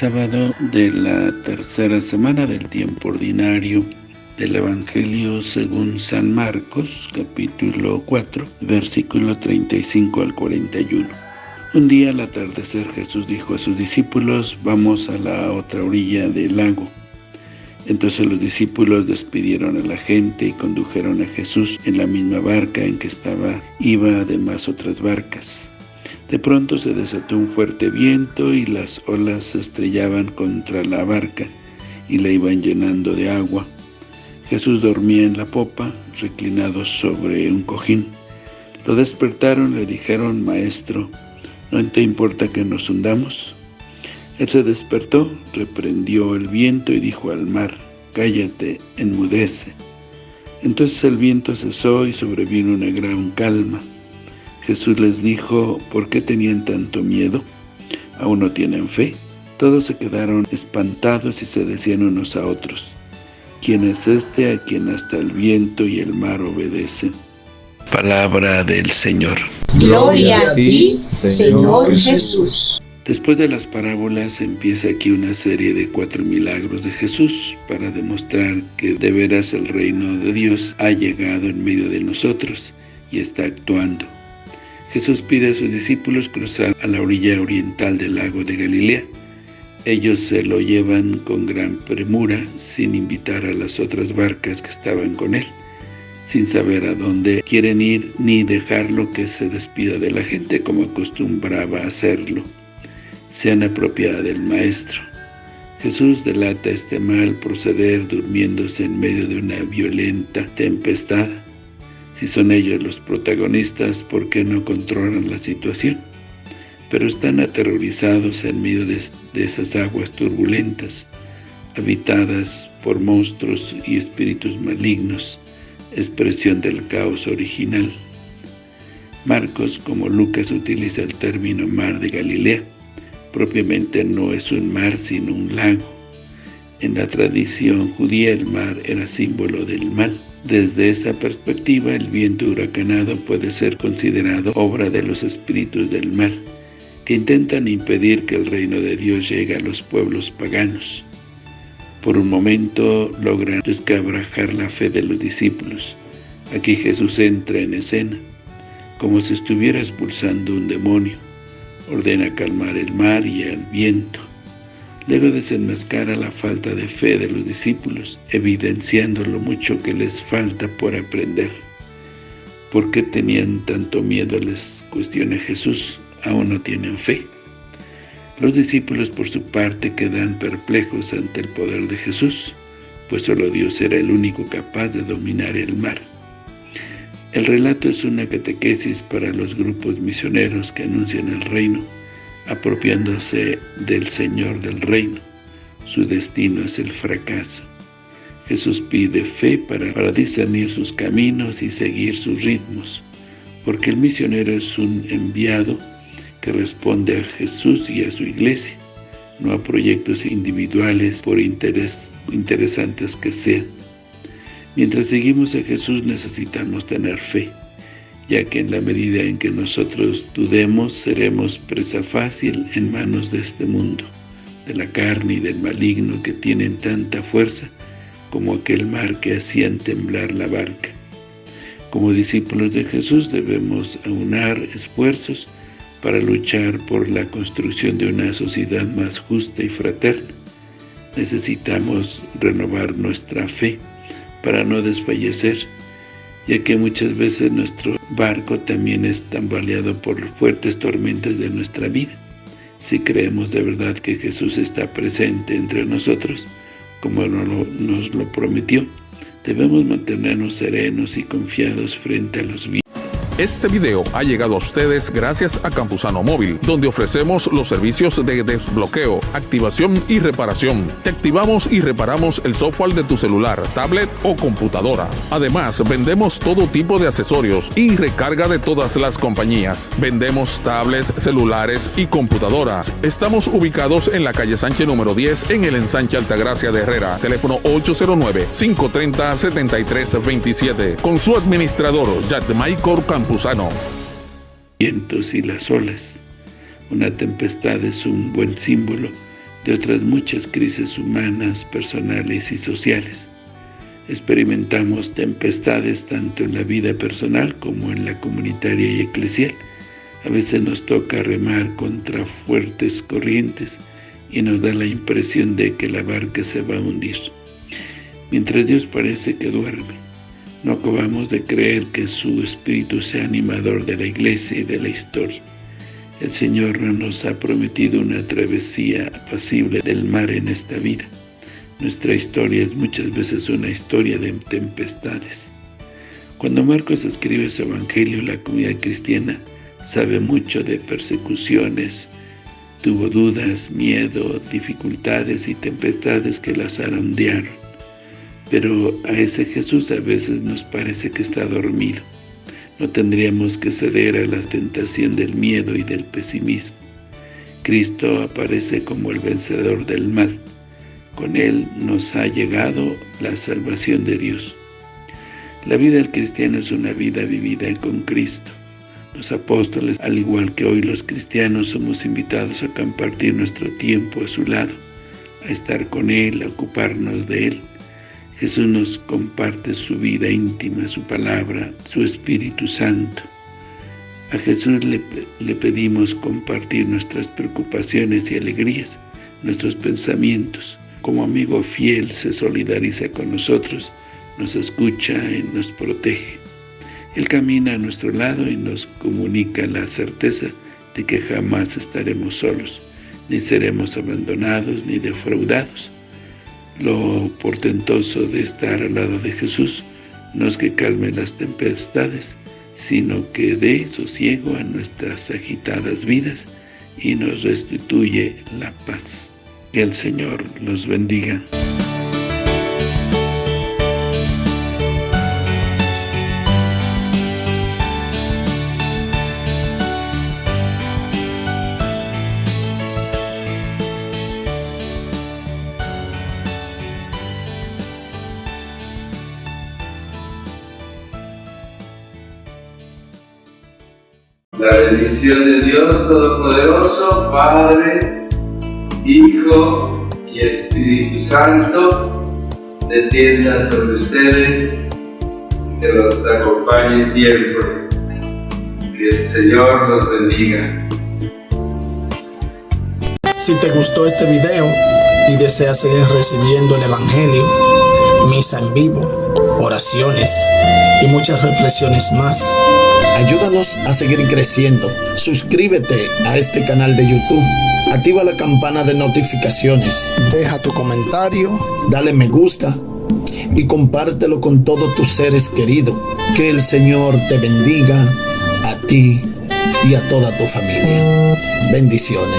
Sábado de la tercera semana del tiempo ordinario del Evangelio según San Marcos, capítulo 4, versículo 35 al 41. Un día al atardecer Jesús dijo a sus discípulos, vamos a la otra orilla del lago. Entonces los discípulos despidieron a la gente y condujeron a Jesús en la misma barca en que estaba, iba además otras barcas. De pronto se desató un fuerte viento y las olas se estrellaban contra la barca y la iban llenando de agua. Jesús dormía en la popa, reclinado sobre un cojín. Lo despertaron le dijeron, Maestro, ¿no te importa que nos hundamos? Él se despertó, reprendió el viento y dijo al mar, Cállate, enmudece. Entonces el viento cesó y sobrevino una gran calma. Jesús les dijo, ¿por qué tenían tanto miedo? ¿Aún no tienen fe? Todos se quedaron espantados y se decían unos a otros, ¿quién es este a quien hasta el viento y el mar obedecen? Palabra del Señor. Gloria a ti, Señor Jesús. Después de las parábolas empieza aquí una serie de cuatro milagros de Jesús para demostrar que de veras el reino de Dios ha llegado en medio de nosotros y está actuando. Jesús pide a sus discípulos cruzar a la orilla oriental del lago de Galilea. Ellos se lo llevan con gran premura, sin invitar a las otras barcas que estaban con él, sin saber a dónde quieren ir ni dejarlo que se despida de la gente como acostumbraba hacerlo. Sean apropiada del Maestro. Jesús delata este mal proceder durmiéndose en medio de una violenta tempestad si son ellos los protagonistas, ¿por qué no controlan la situación? Pero están aterrorizados en medio de, esas aguas turbulentas, habitadas por monstruos y espíritus malignos, expresión del caos original. Marcos, como Lucas, utiliza el término mar de Galilea. Propiamente no es un mar, sino un lago. En la tradición judía el mar era símbolo del mal. Desde esta perspectiva, el viento huracanado puede ser considerado obra de los espíritus del mal, que intentan impedir que el reino de Dios llegue a los pueblos paganos. Por un momento logran descabrajar la fe de los discípulos. Aquí Jesús entra en escena, como si estuviera expulsando un demonio. Ordena calmar el mar y el viento. Luego desenmascara la falta de fe de los discípulos, evidenciando lo mucho que les falta por aprender. ¿Por qué tenían tanto miedo? Les cuestiona Jesús. ¿Aún no tienen fe? Los discípulos por su parte quedan perplejos ante el poder de Jesús, pues solo Dios era el único capaz de dominar el mar. El relato es una catequesis para los grupos misioneros que anuncian el reino, apropiándose del Señor del reino. Su destino es el fracaso. Jesús pide fe para, discernir sus caminos y seguir sus ritmos, porque el misionero es un enviado que responde a Jesús y a su iglesia, no a proyectos individuales por interesantes que sean. Mientras seguimos a Jesús necesitamos tener fe, ya que en la medida en que nosotros dudemos, seremos presa fácil en manos de este mundo, de la carne y del maligno que tienen tanta fuerza como aquel mar que hacían temblar la barca. Como discípulos de Jesús debemos aunar esfuerzos para luchar por la construcción de una sociedad más justa y fraterna. Necesitamos renovar nuestra fe para no desfallecer, ya que muchas veces nuestro barco también es tambaleado por fuertes tormentas de nuestra vida. Si creemos de verdad que Jesús está presente entre nosotros, como nos lo prometió, debemos mantenernos serenos y confiados frente a los vientos este video ha llegado a ustedes gracias a Campusano Móvil, donde ofrecemos los servicios de desbloqueo, activación y reparación. Te activamos y reparamos el software de tu celular, tablet o computadora. Además, vendemos todo tipo de accesorios y recarga de todas las compañías. Vendemos tablets, celulares y computadoras. Estamos ubicados en la calle Sánchez número 10 en el ensanche Altagracia de Herrera. Teléfono 809-530-7327. Con su administrador, Jack Michael Campos vientos y las olas. Una tempestad es un buen símbolo de otras muchas crisis humanas, personales y sociales. Experimentamos tempestades tanto en la vida personal como en la comunitaria y eclesial. A veces nos toca remar contra fuertes corrientes y nos da la impresión de que la barca se va a hundir. Mientras Dios parece que duerme, no acabamos de creer que su Espíritu sea animador de la Iglesia y de la historia. El Señor no nos ha prometido una travesía apacible del mar en esta vida. Nuestra historia es muchas veces una historia de tempestades. Cuando Marcos escribe su Evangelio, la comunidad cristiana sabe mucho de persecuciones, tuvo dudas, miedo, dificultades y tempestades que las zarandearon. Pero a ese Jesús a veces nos parece que está dormido. No tendríamos que ceder a la tentación del miedo y del pesimismo. Cristo aparece como el vencedor del mal. Con Él nos ha llegado la salvación de Dios. La vida del cristiano es una vida vivida con Cristo. Los apóstoles, al igual que hoy los cristianos, somos invitados a compartir nuestro tiempo a su lado, a estar con Él, a ocuparnos de Él. Jesús nos comparte su vida íntima, su palabra, su Espíritu Santo. A Jesús le, le, pedimos compartir nuestras preocupaciones y alegrías, nuestros pensamientos. Como amigo fiel se solidariza con nosotros, nos escucha y nos protege. Él camina a nuestro lado y nos comunica la certeza de que jamás estaremos solos, ni seremos abandonados ni defraudados. Lo portentoso de estar al lado de Jesús no es que calme las tempestades, sino que dé sosiego a nuestras agitadas vidas y nos restituye la paz. Que el Señor los bendiga. La bendición de Dios Todopoderoso, Padre, Hijo y Espíritu Santo, descienda sobre ustedes, que los acompañe siempre. Que el Señor los bendiga. Si te gustó este video y deseas seguir recibiendo el Evangelio, misa en vivo, oraciones y muchas reflexiones más, ayúdanos a seguir creciendo. Suscríbete a este canal de YouTube. Activa la campana de notificaciones. Deja tu comentario. Dale me gusta. Y compártelo con todos tus seres queridos. Que el Señor te bendiga a ti y a toda tu familia. Bendiciones.